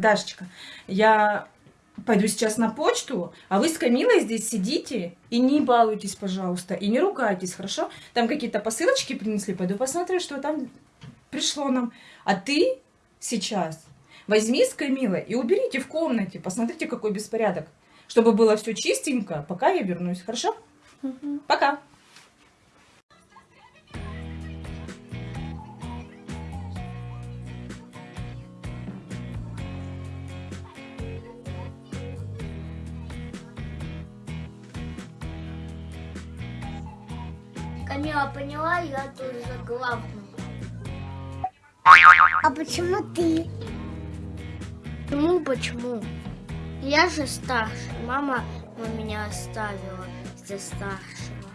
Дашечка, я пойду сейчас на почту, а вы с Камилой здесь сидите и не балуйтесь, пожалуйста, и не ругайтесь, хорошо? Там какие-то посылочки принесли, пойду посмотрю, что там пришло нам. А ты сейчас возьми с Камилой и уберите в комнате, посмотрите, какой беспорядок, чтобы было все чистенько, пока я вернусь, хорошо? Угу. Пока. Камила поняла, я тоже за главную. А почему ты? Почему, почему? Я же старше. Мама меня оставила за старшего.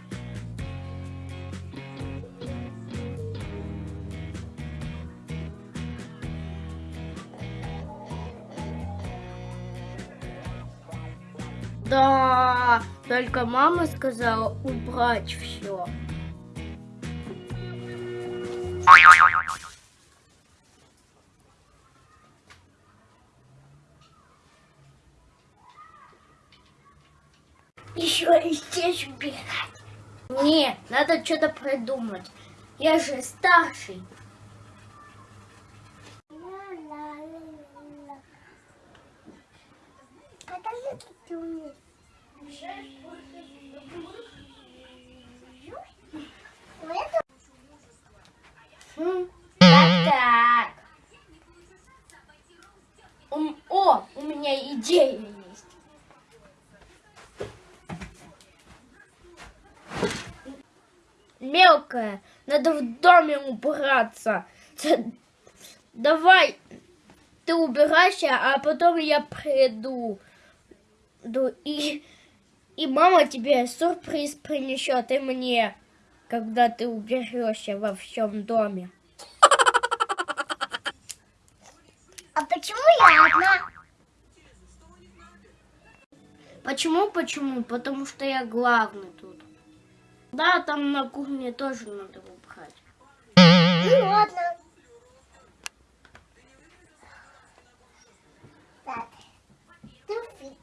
Да, только мама сказала убрать все. Еще и здесь убирать. Не, надо что-то придумать. Я же старший. Идея есть. Мелкая, надо в доме убраться. Давай, ты убирайся, а потом я приду. Ду- И, и мама тебе сюрприз принесет, и мне, когда ты уберешься во всем доме. А почему я одна? Почему, почему? Потому что я главный тут. Да, там на кухне тоже надо убрать. Ну ладно. Так. Туфли.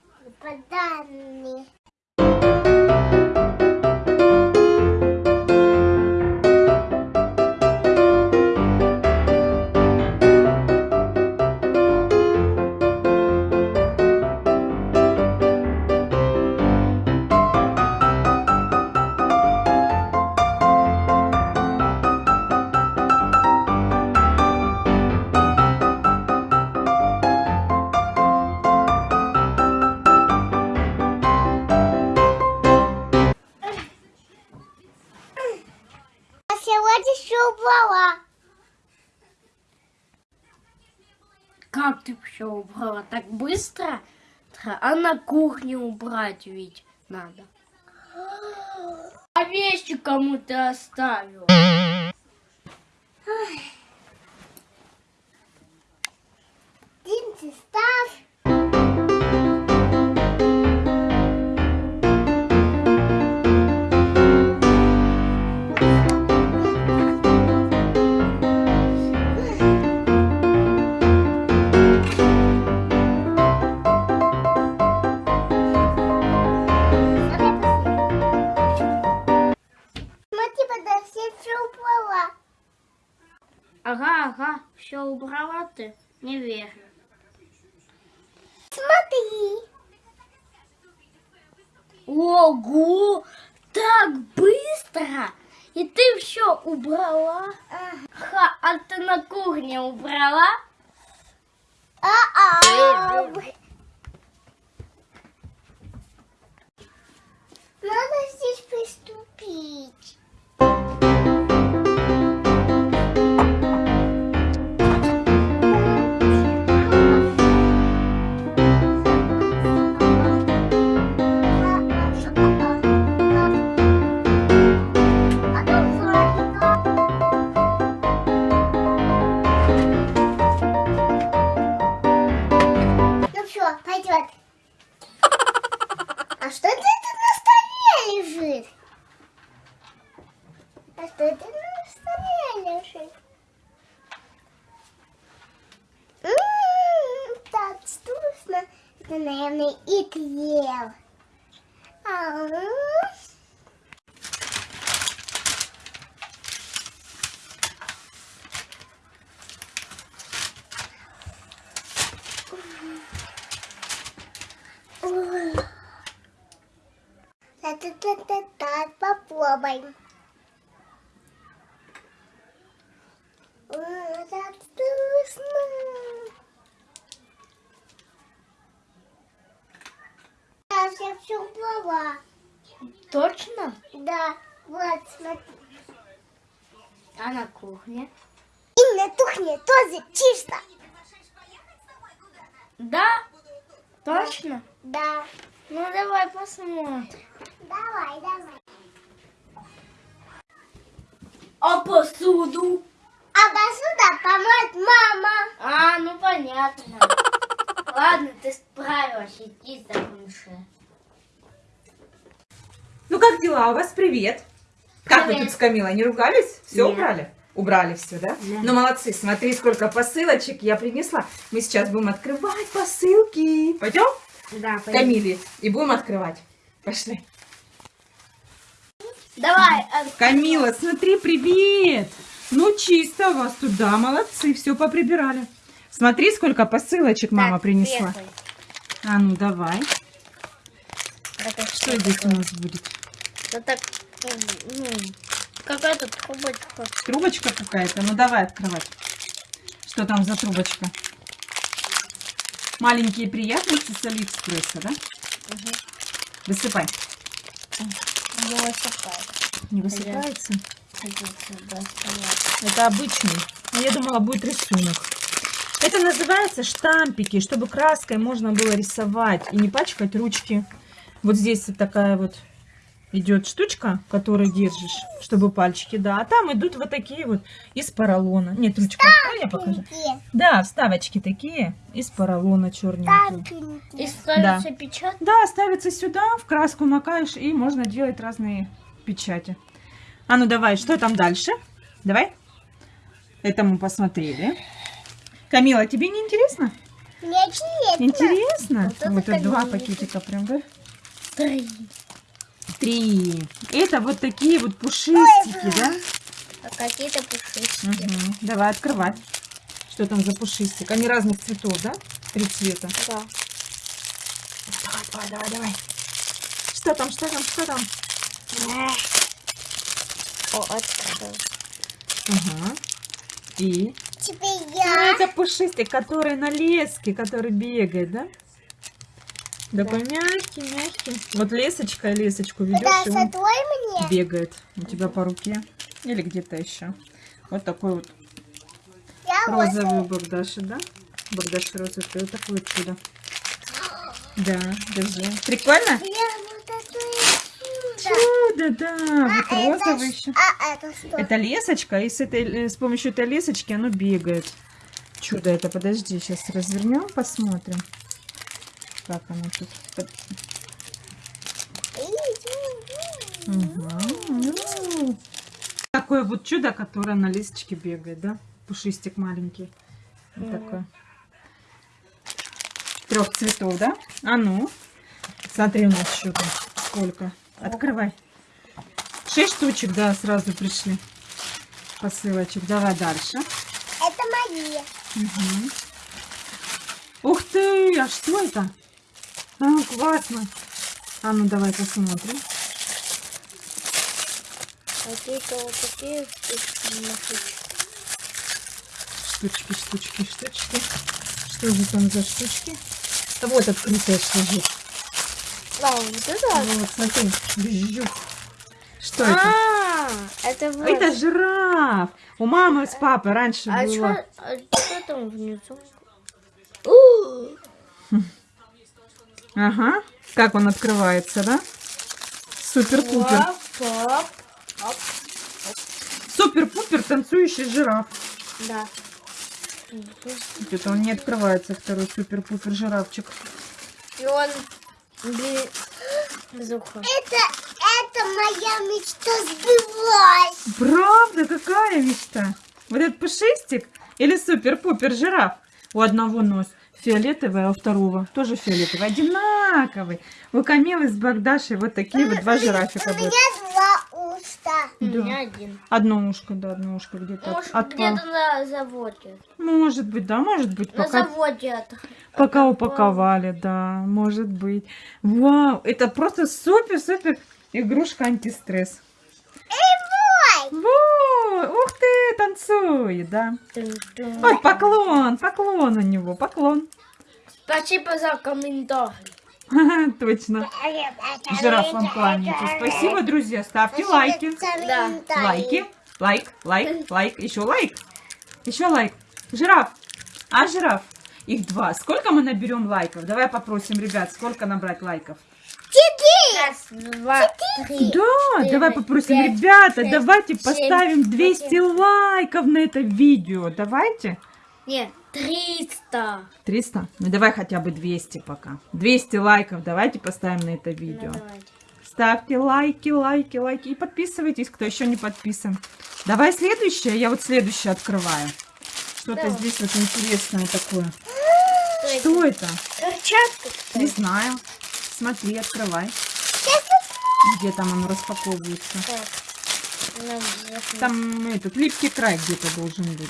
Убрала? Так быстро? А на кухне убрать ведь надо. А вещи кому ты ты? Не верю. Смотри. Ого! Так быстро! И ты все убрала? Ха, а ты на кухне убрала? А-а. Надо здесь приступить. Пойдет. А что это на столе лежит? А что это на столе лежит? М, Так, вкусно. Это, наверное, и крем. А, м. Ой. Попробуем. Ой, так вкусно. Я все пробовала. Точно? Да, вот, смотри. А на кухне? И на кухне тоже чисто. Да? Точно? Да. Ну давай посмотрим. Давай, давай. А посуду? А посуда помоет мама. А, ну понятно. Ладно, ты справилась, иди закончи. Ну как дела у вас? Привет. Как вы Привет. тут с Камилой? Не ругались? Все Нет. убрали? Убрали все, да? Да. Ну молодцы, смотри, сколько посылочек я принесла. Мы сейчас будем открывать посылки. Пойдем? Да, Камиле. И будем открывать. Пошли. Давай. а, Камила, смотри, привет! Ну, чисто у вас тут, да, молодцы, все поприбирали. Смотри, сколько посылочек мама так, принесла. первый. А ну, давай. Это Что здесь у нас будет? Это ну, какая-то трубочка. Трубочка какая-то? Ну, давай открывать. Что там за трубочка? Маленькие приятности с Алиэкспресса, да? Высыпай. Не высыпает. Не высыпается? Да, стоять. Это обычный. Но я думала, будет рисунок. Это называется штампики, чтобы краской можно было рисовать и не пачкать ручки. Вот здесь вот такая вот идет штучка, которую держишь, чтобы пальчики, да. А там идут вот такие вот из поролона. Нет, ручка, открой, я покажу. Да, вставочки такие из поролона черненькие. И ставится печать. Да, ставится сюда, в краску макаешь, и можно делать разные печати. А ну давай, что там дальше? Давай. Это мы посмотрели. Камила, тебе не интересно? Мне интересно. Интересно? Вот Вот это два пакетика прям, да? Три. Три. Это вот такие вот пушистики, да? А какие-то пушистики. Мгм. Давай открывать. Что там за пушистик? Они разных цветов, да? Три цвета. Да. Давай, давай, давай, давай. Что там, что там, что там? О, открыл. Ага. И? Теперь Ну, я. это пушистик, который на леске, который бегает, да? Такой мягкий, мягкий. Вот лесочка, лесочку Да, ведешь, и он мне. бегает у тебя по руке. Или где-то еще. Вот такой вот Я вот. розовый у Богдаши, да? Богдаши розовый, вот такое чудо. Да, держи. Прикольно? Вот это. Чудо, да. Вот А это розовый ш- еще. А это что? Это лесочка, и с, этой, э, с помощью этой лесочки оно бегает. Чудо это, подожди, сейчас развернем, посмотрим. Как оно тут. Ну. Такое вот чудо, которое на лесочке бегает, да? Пушистик маленький. Вот такой. Трех цветов, да? А ну. Смотри, у нас что там. Сколько. Открывай. Шесть штучек, да, сразу пришли. Посылочек. Давай дальше. Это мои. Мгм. Ух ты, а что это? А, классно. А ну давай посмотрим. Какие-то вот такие штуки. Штучки, штучки, штучки. Что же там за штучки? А вот открытая лежит. Да, вот это. Вот, смотри. Бжух. Что это? А, это вот. Это жираф. У мамы с папой раньше А было. что а чё там внизу? У, Ага. Как он открывается, да? Супер-пупер. Супер-пупер танцующий жираф. Да. Где-то он не открывается, второй супер-пупер жирафчик. И он без уха. Это, это моя мечта сбылась. Правда? Какая мечта? Вот этот пушистик или супер-пупер жираф? У одного нос фиолетовый, а у второго тоже фиолетовый. Одинаковый. У Камилы с Богдашей вот такие вот два жирафика У будут. меня два уста. У Да. меня один. Одно ушко, да, одно ушко где-то Может, где-то на заводе. Может быть, да, может быть, На пока, заводе от... пока упаковали, да, может быть. Вау, это просто супер-супер игрушка антистресс. Эй, мой! Ух ты, танцует, да. Ой, поклон, поклон у него, поклон. Спасибо за комментарий. Точно. Жираф вам кланяется. Спасибо, друзья. Ставьте лайки. Да. Лайки. Лайк, лайк, лайк. Еще лайк. Еще лайк. Жираф. А, жираф? Их два. Сколько мы наберем лайков? Давай попросим, ребят, сколько набрать лайков? Раз, два, три. Да, четыре, давай попросим, пять, ребята, шесть, давайте семь, поставим 200 восемь. лайков на это видео. Давайте. Нет, триста. 300? Ну давай хотя бы 200 пока. 200 лайков давайте поставим на это видео. Ну, давайте. Ставьте лайки, лайки, лайки. И подписывайтесь, кто еще не подписан. Давай следующее. Я вот следующее открываю. Что-то здесь вот интересное такое. Что Что это? Перчатка, что Не знаю. Смотри, открывай. Где там оно распаковывается? Там этот липкий край где-то должен быть.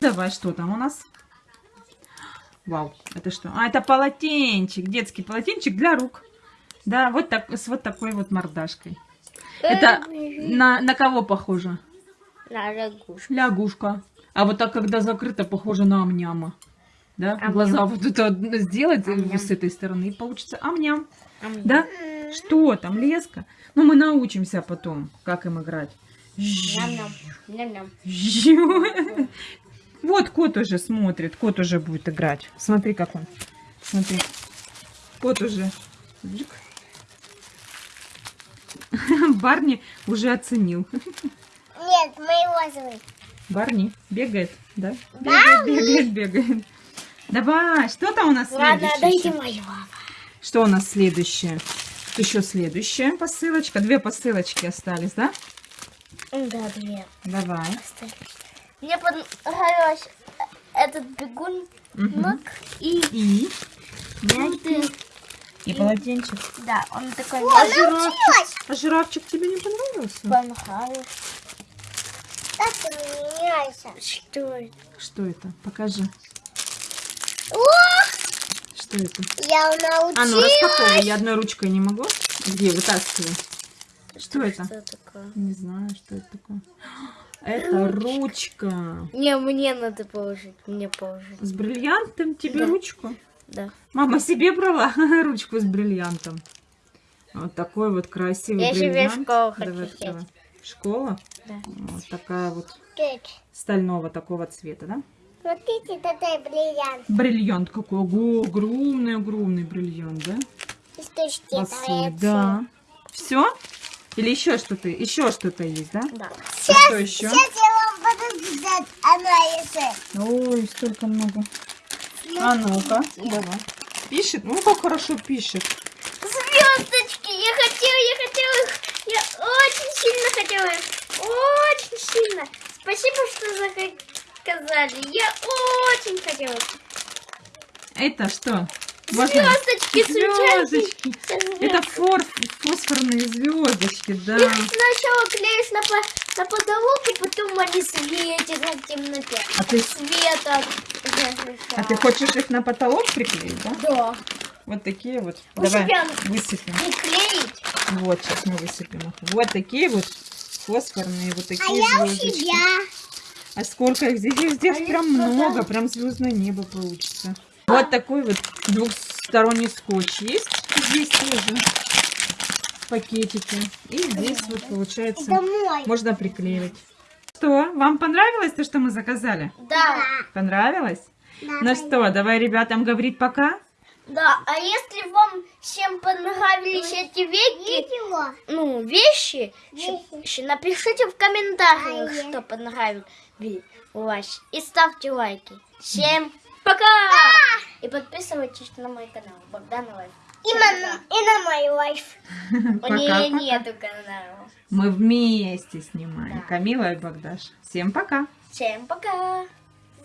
Давай, что там у нас? Вау, это что? А, это полотенчик, детский полотенчик для рук. Да, вот так, с вот такой вот мордашкой. Это на, на кого похоже? На лягушку. Лягушка. А вот так, когда закрыто, похоже на амняма. Да? Ам-ням. Глаза вот это сделать э, Ам-ням. с этой стороны, и получится амням. Ам. Да? Что там, леска? Ну, мы научимся потом, как им играть. Вот кот уже смотрит, кот уже будет играть. Смотри, как он. Смотри. Кот уже. Барни уже оценил. Нет, мой розовый. Барни бегает, да? Бегает, бегает, бегает. Давай, что там у нас Ладно, следующее? дайте ещё? моего. Что у нас следующее? Еще следующая посылочка. Две посылочки остались, да? Да, две. Давай. Мне понравился этот бегун Мгм. и И? И полотенчик. Да, он такой О, А жираф- научилась! а жирафчик тебе не понравился? понравился. Что это? Что это? Покажи. Что это? я научилась. А, ну распаковывай. Я одной ручкой не могу. Где? Вытаскивай. Что это? Что такое? Не знаю, что это такое. Это ручка. Не, мне надо положить. Мне положить. С бриллиантом тебе Да. ручку? Да. Мама себе брала ручку с бриллиантом. Вот такой вот красивый Я себе бриллиант. школу хочу Давай открывай. Школа? Да. Вот такая вот стального такого цвета, да? Смотрите, это бриллиант. Бриллиант какой. Ого, огромный, огромный бриллиант, да? Из точки да. Все? Или еще что-то? Еще что-то есть, да? Да. А что еще? Сейчас я вам буду писать анализы. Ой, столько много. А ну-ка, давай. Пишет? Ну, как хорошо пишет. Звездочки! Я хотела, я хотела их. Я очень сильно хотела их. Очень сильно. Спасибо, что заказали. Я очень хотела. Это что? Можно? Звездочки, Звездочки. Это фор, фосфорные звездочки, да. Их сначала клеишь на, по- на потолок, и потом они светятся в темноте. А ты, Света. а ты хочешь их на потолок приклеить, да? Да. Вот такие вот. У Давай высыпем. Приклеить. Вот, сейчас мы высыпем их. Вот такие вот фосфорные, вот А такие я у звездочки. себя. А сколько их здесь? Их здесь Они прям много, прям звездное небо получится. Вот такой вот двухсторонний скотч есть. Здесь тоже пакетики. И здесь вот получается можно приклеивать. Что, вам понравилось то, что мы заказали? Да. Понравилось? Да, Ну что, давай ребятам говорить пока. Да, а если вам всем понравились эти веки, ну, вещи, Вещи. напишите в комментариях, А, что понравилось вас. И ставьте лайки. Всем пока! И подписывайтесь на мой канал Богдан Life. И на, и на мой Life. У нее нету канала. Мы вместе снимаем. Да. Камила и Богдаш. Всем пока. Всем пока!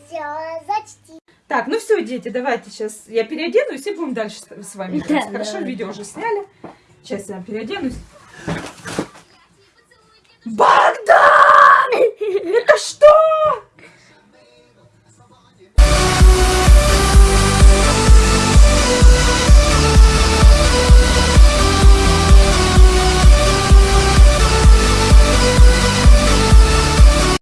Зачти. Так, ну все, дети, давайте сейчас я переоденусь и будем дальше с вами. Да, Хорошо, да. видео уже сняли. Сейчас я переоденусь. Это что?